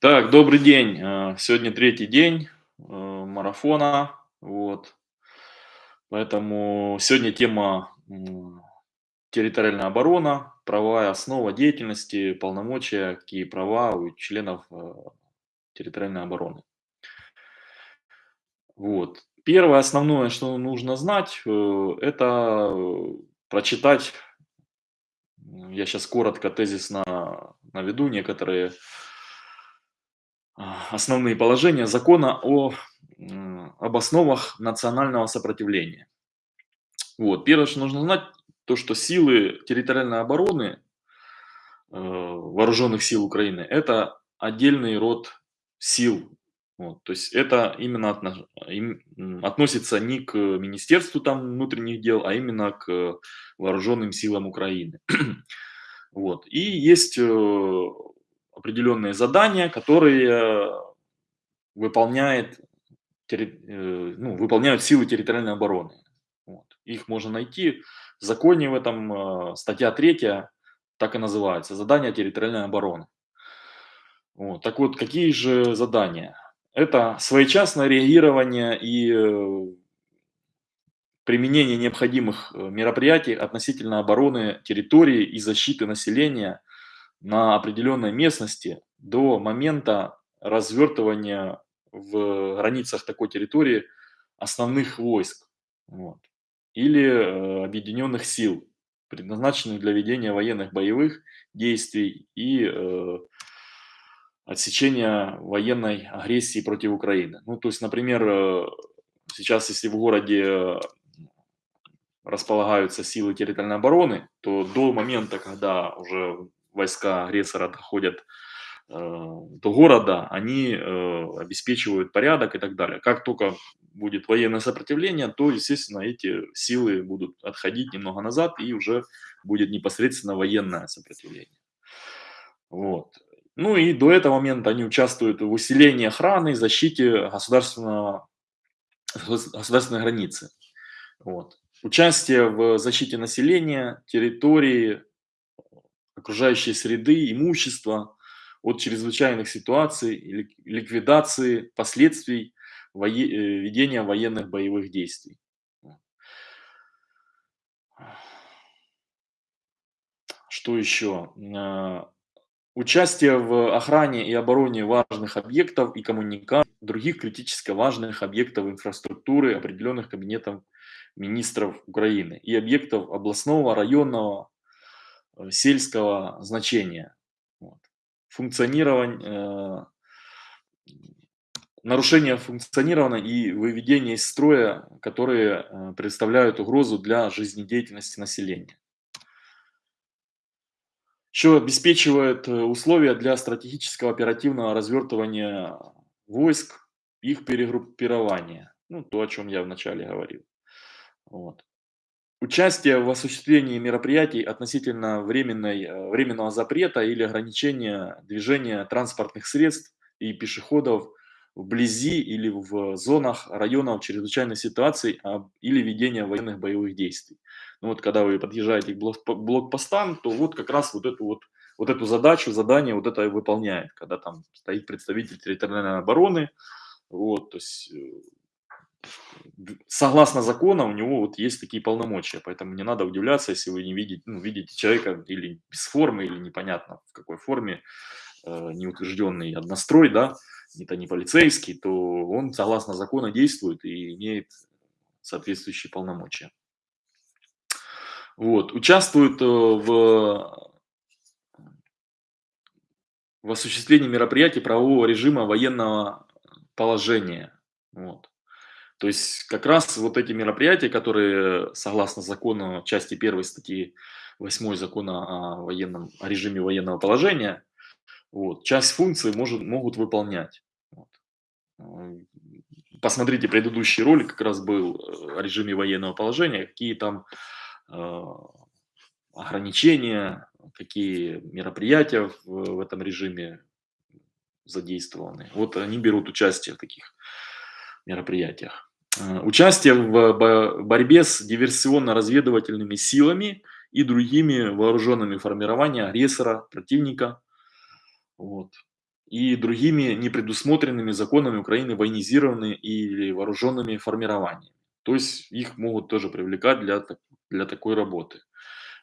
Так, добрый день. Э, сегодня третий день э, марафона. Вот. Поэтому сегодня тема территориальная оборона, правовая основа деятельности, полномочия, какие права у членов э, территориальной обороны. Вот. Первое основное, что нужно знать, это прочитать, я сейчас коротко, тезисно наведу некоторые основные положения закона о, об основах национального сопротивления. Вот. Первое, что нужно знать, то, что силы территориальной обороны э, вооруженных сил Украины – это отдельный род сил. Вот. То есть это именно отно, им, относится не к Министерству там, внутренних дел, а именно к вооруженным силам Украины. вот. И есть э, определенные задания, которые выполняет, э, ну, выполняют силы территориальной обороны. Вот. Их можно найти в законе в этом, э, статья 3, так и называется, задания территориальной обороны. Вот. Так вот, какие же задания? Это своечасное реагирование и э, применение необходимых мероприятий относительно обороны территории и защиты населения на определенной местности до момента развертывания в границах такой территории основных войск вот, или э, объединенных сил, предназначенных для ведения военных боевых действий и э, отсечения военной агрессии против Украины. Ну, то есть, например, э, сейчас, если в городе располагаются силы территориальной обороны, то до момента, когда уже войска агрессора доходят э, до города, они э, обеспечивают порядок и так далее. Как только будет военное сопротивление, то, естественно, эти силы будут отходить немного назад, и уже будет непосредственно военное сопротивление. Вот. Ну и до этого момента они участвуют в усилении охраны и защите государственного, государственной границы. Вот. Участие в защите населения, территории, окружающей среды, имущества, от чрезвычайных ситуаций, ликвидации последствий. Э, ведения военных боевых действий. Что еще? А, участие в охране и обороне важных объектов и коммуникаций, других критически важных объектов инфраструктуры, определенных кабинетом министров Украины и объектов областного, районного, Э, сельского значения. Вот. Функционирование, э, нарушение функционирования и выведение из строя, которые э, представляют угрозу для жизнедеятельности населения. Еще обеспечивает условия для стратегического оперативного развертывания войск, их перегруппирования. Ну, то, о чем я вначале говорил. Вот. Участие в осуществлении мероприятий относительно временной, э, временного запрета или ограничения движения транспортных средств и пешеходов вблизи или в зонах районов чрезвычайной ситуации а, или ведения военных боевых действий. Ну вот когда вы подъезжаете к блокпостам, то вот как раз вот эту вот вот эту задачу, задание вот это и выполняет, когда там стоит представитель территориальной обороны, вот, то есть э, согласно закону у него вот есть такие полномочия, поэтому не надо удивляться, если вы не видите, ну, видите человека или без формы, или непонятно в какой форме, э, неутвержденный однострой, да, это не полицейский, то он согласно закону действует и имеет соответствующие полномочия. Вот, участвует э, в, в осуществлении мероприятий правового режима военного положения. Вот. То есть как раз вот эти мероприятия, которые согласно закону части 1 статьи 8 закона о, военном, о режиме военного положения, вот, часть функций может, могут выполнять. Вот. Посмотрите предыдущий ролик, как раз был э, о режиме военного положения, какие там э, ограничения, какие мероприятия в, в этом режиме задействованы. Вот они берут участие в таких мероприятиях. Э, участие в борьбе с диверсионно-разведывательными силами и другими вооруженными формированиями агрессора, противника. Вот. и другими непредусмотренными законами Украины военизированными или вооруженными формированиями. То есть их могут тоже привлекать для, для такой работы.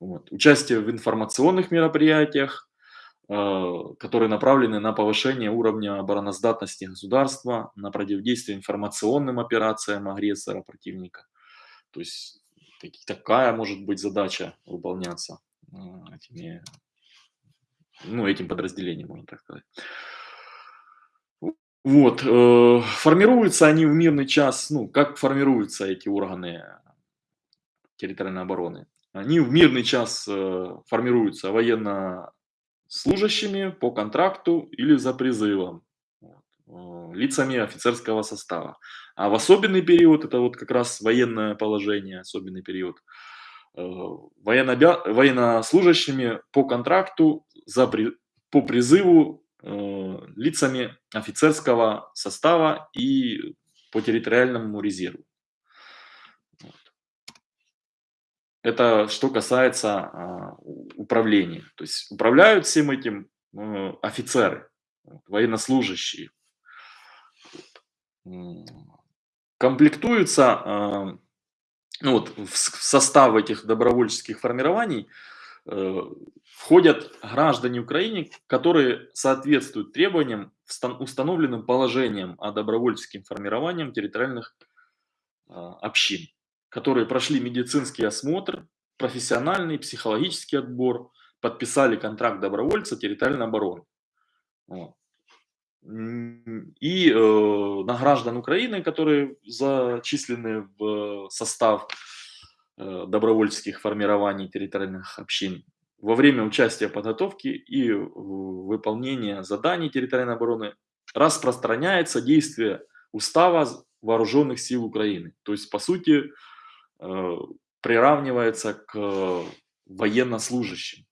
Вот. Участие в информационных мероприятиях, которые направлены на повышение уровня обороноздатности государства, на противодействие информационным операциям агрессора противника. То есть такая может быть задача выполняться э, этими, ну, этим подразделением, можно так сказать. Вот, э, формируются они в мирный час, ну, как формируются эти органы территориальной обороны? Они в мирный час э, формируются военнослужащими по контракту или за призывом, вот, лицами офицерского состава. А в особенный период, это вот как раз военное положение, особенный период, военно военнослужащими по контракту за, по призыву Э, лицами офицерского состава и по территориальному резерву. Это что касается а, управления. То есть управляют всем этим э, офицеры, военнослужащие. Комплектуются а, ну вот, в состав этих добровольческих формирований Э, входят граждане Украины, которые соответствуют требованиям, установленным положением о добровольческим формированиям территориальных а, общин, которые прошли медицинский осмотр, профессиональный, психологический отбор, подписали контракт добровольца территориальной обороны. И э, на граждан Украины, которые зачислены в состав Э, добровольческих формирований территориальных общин во время участия в подготовке и выполнения заданий территориальной обороны распространяется действие устава вооруженных сил Украины. То есть, по сути, приравнивается к военнослужащим.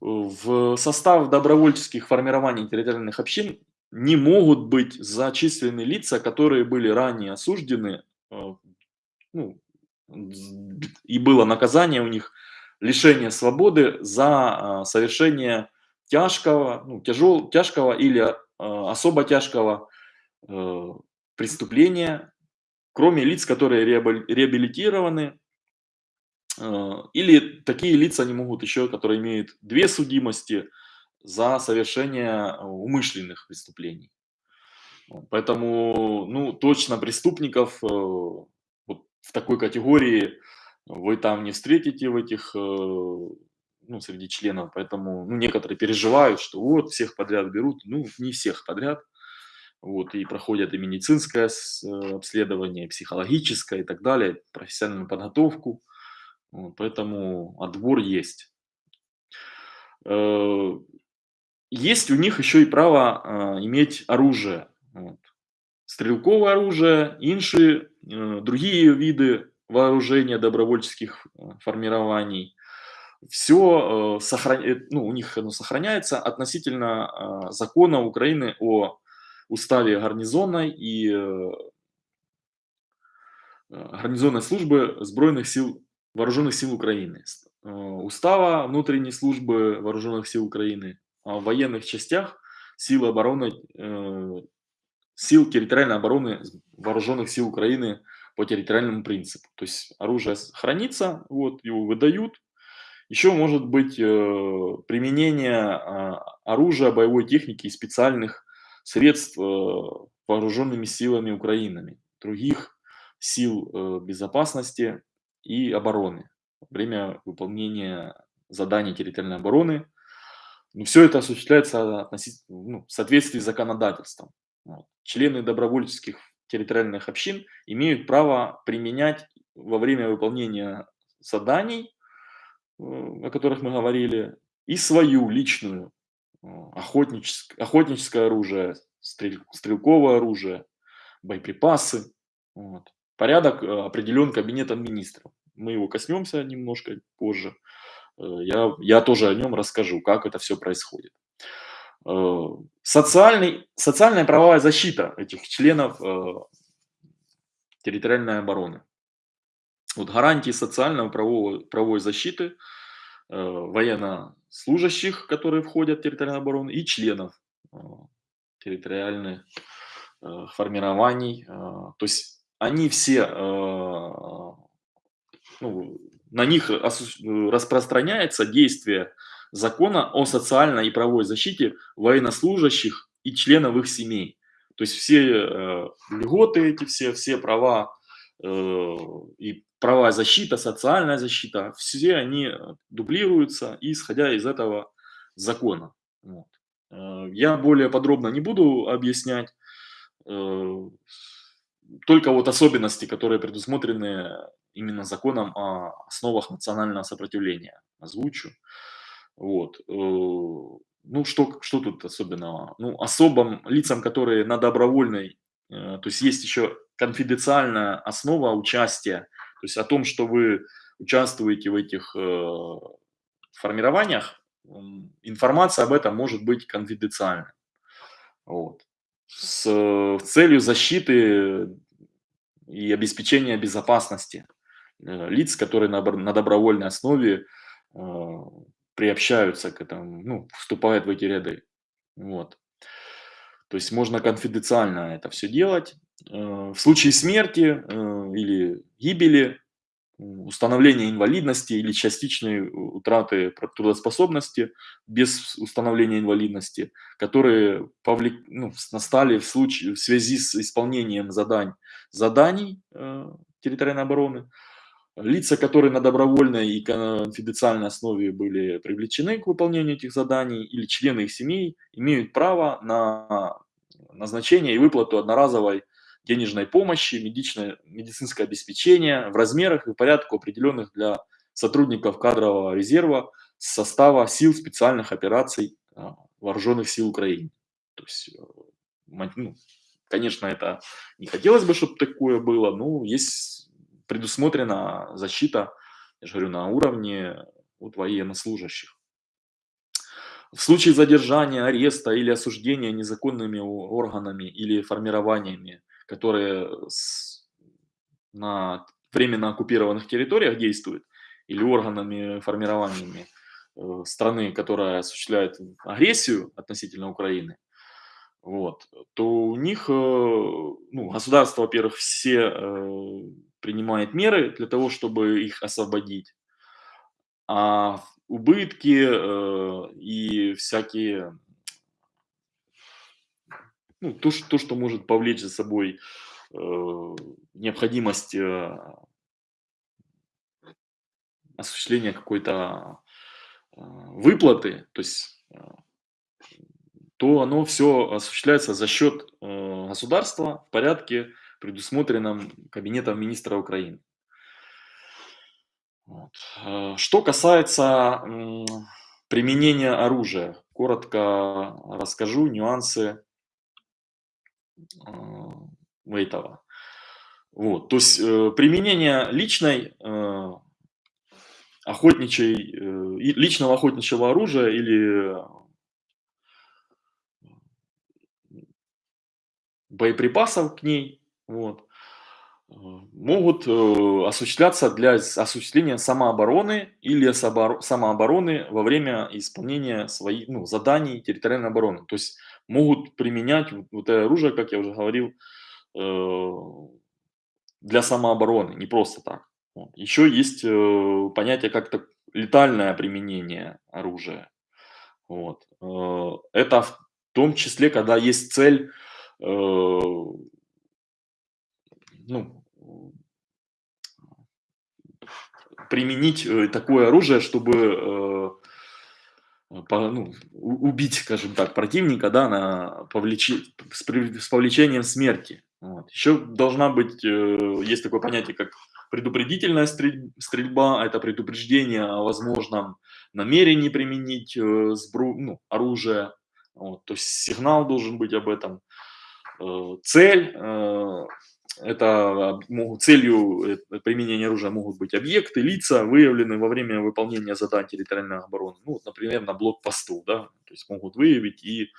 В состав добровольческих формирований территориальных общин не могут быть зачислены лица, которые были ранее осуждены э, ну, и было наказание у них лишение свободы за а, совершение тяжкого, ну, тяжел, тяжкого или а, особо тяжкого э, преступления, кроме лиц, которые реабилитированы, э, или такие лица не могут еще, которые имеют две судимости за совершение умышленных преступлений. Поэтому, ну, точно преступников э, в такой категории вы там не встретите в этих, э, ну, среди членов, поэтому ну, некоторые переживают, что вот всех подряд берут, ну, не всех подряд, вот, и проходят и медицинское э, обследование, и психологическое и так далее, профессиональную подготовку, вот, поэтому отбор есть. Э, есть у них еще и право иметь оружие, вот. стрелковое оружие, инши Э, другие виды вооружения добровольческих э, формирований. Все э, сохран... ну, у них оно сохраняется относительно закона Украины о уставе гарнизонной и гарнизонной службы Сбройных сил, Вооруженных сил Украины, устава внутренней службы Вооруженных сил Украины, а в военных частях силы обороны сил территориальной обороны вооруженных сил Украины по территориальному принципу. То есть оружие хранится, вот, его выдают. Еще может быть э, применение э, оружия, боевой техники и специальных средств э, вооруженными силами Украины, других сил э, безопасности и обороны во время выполнения заданий территориальной обороны. Но все это осуществляется относительно, ну, в соответствии с законодательством. Члены добровольческих территориальных общин имеют право применять во время выполнения заданий, э, о которых мы говорили, и свою личную охотническое, охотническое оружие, стрель, стрелковое оружие, боеприпасы. Вот. Порядок э, определен кабинетом министров. Мы его коснемся немножко позже. Я, я тоже о нем расскажу, как это все происходит. Э, социальный, социальная правовая защита этих членов э, территориальной обороны. Вот гарантии социальной правовой, правовой защиты э, военно служащих, которые входят в территориальную оборону, и членов территориальных формирований. То есть они все, ну, на них распространяется действие закона о социальной и правовой защите военнослужащих и членов их семей. То есть все э, льготы эти, все, все права э, и права защита, социальная защита, все они дублируются, исходя из этого закона. Вот. Э, я более подробно не буду объяснять, э, только вот особенности, которые предусмотрены именно законом о основах национального сопротивления, озвучу. Вот. Э, ну, что, что тут особенного? Ну, особым лицам, которые на добровольной, э, то есть есть еще конфиденциальная основа участия, то есть о том, что вы участвуете в этих э, формированиях, информация об этом может быть конфиденциальной. Вот. С целью защиты и обеспечения безопасности лиц, которые на добровольной основе приобщаются к этому, ну, вступают в эти ряды. Вот. То есть можно конфиденциально это все делать. Э, в случае смерти э, или гибели, установления инвалидности или частичной утраты трудоспособности без установления инвалидности, которые повлек, ну, настали в, случае, в связи с исполнением задань, заданий э, территориальной обороны, Лица, которые на добровольной и конфиденциальной основе были привлечены к выполнению этих заданий, или члены их семей, имеют право на назначение и выплату одноразовой денежной помощи, медичное, медицинское обеспечение в размерах и порядку, определенных для сотрудников кадрового резерва состава сил специальных операций а, вооруженных сил Украины. То есть, э, ну, конечно, это не хотелось бы, чтобы такое было, но есть предусмотрена защита, я же говорю, на уровне вот военнослужащих. В случае задержания, ареста или осуждения незаконными органами или формированиями, которые на временно оккупированных территориях действуют, или органами, формированиями э, страны, которая осуществляет агрессию относительно Украины, вот, то у них, э, ну, государство, во-первых, все э, принимает меры для того, чтобы их освободить. А убытки э, и всякие, ну, то, что, то, что может повлечь за собой э, необходимость э, осуществления какой-то э, выплаты, то есть э, то оно все осуществляется за счет э, государства в порядке предусмотренном Кабинетом министра Украины. Вот. Э, что касается применения оружия, коротко расскажу нюансы э, этого. Вот, то есть э, применение личной охотничьей, личного охотничьего оружия или боеприпасов к ней вот, э, могут э, осуществляться для осуществления самообороны или самообороны во время исполнения своих ну, заданий территориальной обороны. То есть могут применять вот это оружие, как я уже говорил, э, для самообороны, не просто так. Вот. Еще есть понятие как-то летальное применение оружия. Вот. Это в том числе, когда есть цель ну, применить э, такое оружие, чтобы э, по, ну, убить, скажем так, противника, да, на повлечи, с, с повлечением смерти. Вот. Еще должна быть, э, есть такое понятие, как предупредительная стрельба, это предупреждение о возможном намерении применить сбру, ну, оружие, вот. то есть сигнал должен быть об этом. Цель это целью э, применения оружия могут быть объекты, лица, выявленные во время выполнения заданий территориальной обороны. Ну, например, на блокпосту, да, то есть могут выявить и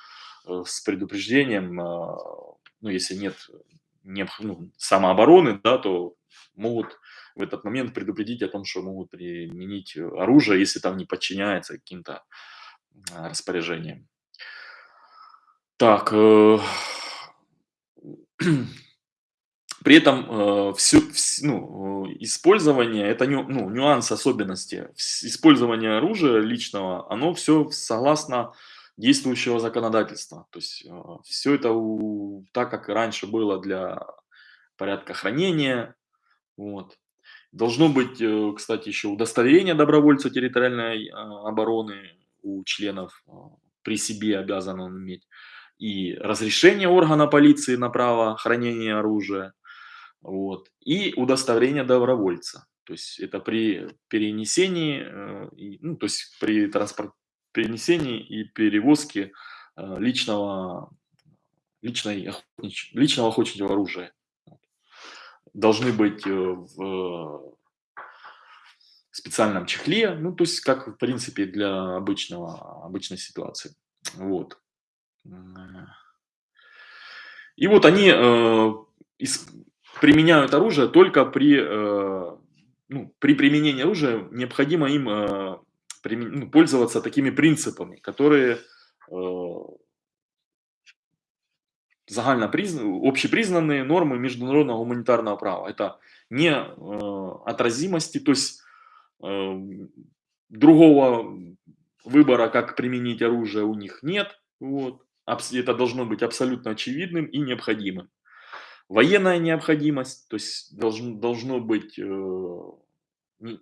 э, с предупреждением, а, ну, если нет ну, самообороны, да, то могут в этот момент предупредить о том, что могут применить оружие, если там не подчиняется каким-то распоряжениям. Так, э, при этом э, всё, вс ну, использование- это ню ну, нюанс, особенности. Использование оружия личного, оно всё согласно действующего законодательства. То есть, э, всё это у так, как раньше было для порядка хранения. Вот. Должно быть, э, кстати, еще удостоверение добровольца территориальной, а, обороны у членов, а, при себе обязан он иметь, и разрешение органа полиции на право хранения оружия, вот, и удостоверение добровольца. То есть это при перенесении, э, ну, то есть при транспор перенесении и перевозке, э, личного личной охотнич личного охотничьего оружия. Должны быть, э, в специальном чехле, ну, то есть как, в принципе, для обычного обычной ситуации. Вот. И вот они, э, ис применяют оружие только при, э, ну, при применении оружия необходимо им, э, приме ну, пользоваться такими принципами, которые, э загальнопризна общепризнанные нормы международного гуманитарного права. Это не, э, отразимости, то есть, э, другого выбора, как применить оружие, у них нет. Вот. Это должно быть абсолютно очевидным и необходимым. Военная необходимость, то есть должн должно быть, э, ну,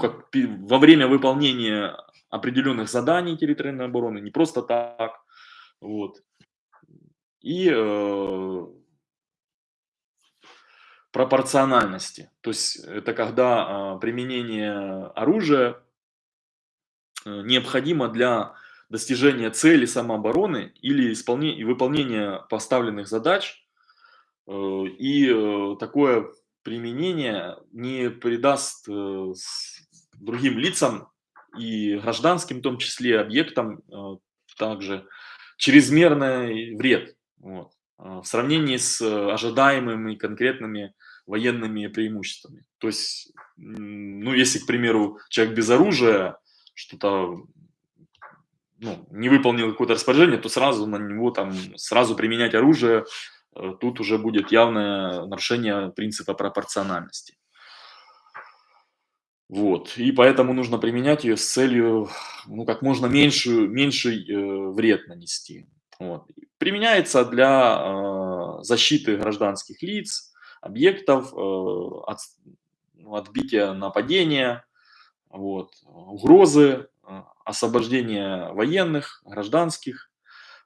как во время выполнения определенных заданий территориальной обороны, не просто так. Вот. И, э пропорциональности. То есть это когда, а, применение оружия э, необходимо для достижения цели самообороны или исполне и выполнения поставленных задач. Э, и, э, такое применение не придаст, э, другим лицам и гражданским, в том числе объектам, также чрезмерный вред. Вот. В сравнении с ожидаемыми конкретными военными преимуществами. То есть, ну, если, к примеру, человек без оружия что-то, ну, не выполнил какое-то распоряжение, то сразу на него там, сразу применять оружие, э, тут уже будет явное нарушение принципа пропорциональности. Вот. И поэтому нужно применять ее с целью, ну, как можно меньшую меньший, э, вред нанести. Вот. Применяется для, э, защиты гражданских лиц, объектов, э, от ну, отбития нападения, вот, угрозы, э, освобождения военных, гражданских,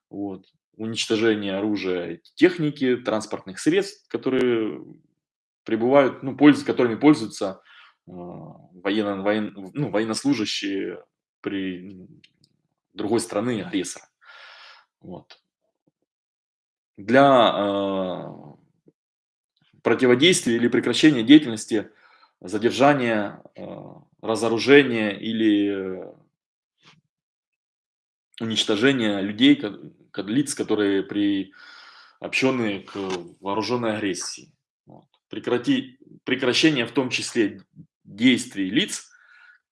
вот, уничтожение оружия, техники, транспортных средств, которые прибывают, ну, пользу которыми пользуются, э, военно воен ну, военнослужащие при другой страны агрессора. Вот. Для, противодействия или прекращения деятельности, задержания, разоружения или уничтожения людей, лиц, которые приобщены к вооруженной агрессии. Вот. Прекрати прекращение, в том числе, действий лиц,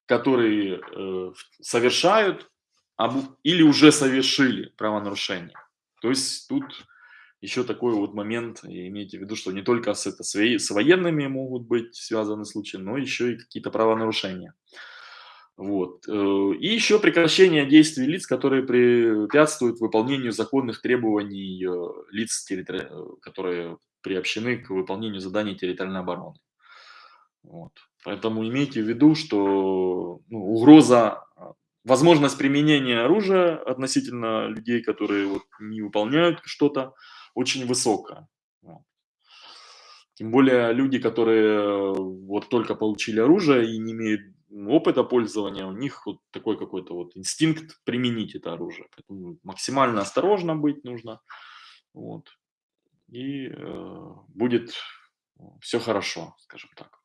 которые, э, совершают абу или уже совершили правонарушение. То есть тут еще такой вот момент, имейте в виду, что не только с, это, с военными могут быть связаны случаи, но еще и какие-то правонарушения. Вот. Э, и еще прекращение действий лиц, которые препятствуют выполнению законных требований э, лиц, которые приобщены к выполнению заданий территориальной обороны. Вот. Поэтому имейте в виду, что ну, угроза возможность применения оружия относительно людей, которые вот не выполняют что-то, очень высокая. Тем более люди, которые вот только получили оружие и не имеют опыта пользования, у них вот такой какой-то вот инстинкт применить это оружие. Поэтому максимально осторожно быть нужно. Вот. И э, будет все хорошо, скажем так.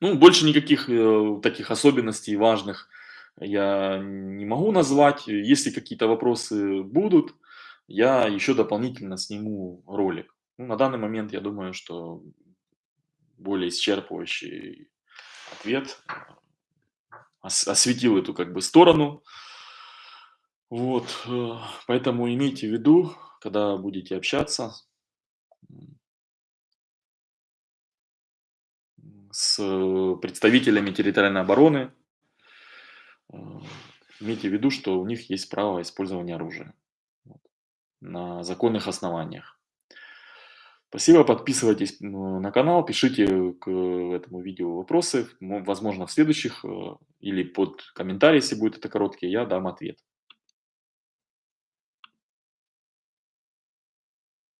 Ну, больше никаких э, таких особенностей важных я не могу назвать. Если какие-то вопросы будут, я еще дополнительно сниму ролик. Ну, на данный момент я думаю, что более исчерпывающий ответ ос осветил эту как бы сторону. Вот, э, поэтому имейте в виду, когда будете общаться с представителями территориальной обороны, э, имейте в виду, что у них есть право использования оружия на законных основаниях. Спасибо, подписывайтесь на канал, пишите к этому видео вопросы, возможно, в следующих э, или под комментарий, если будет это короткий, я дам ответ.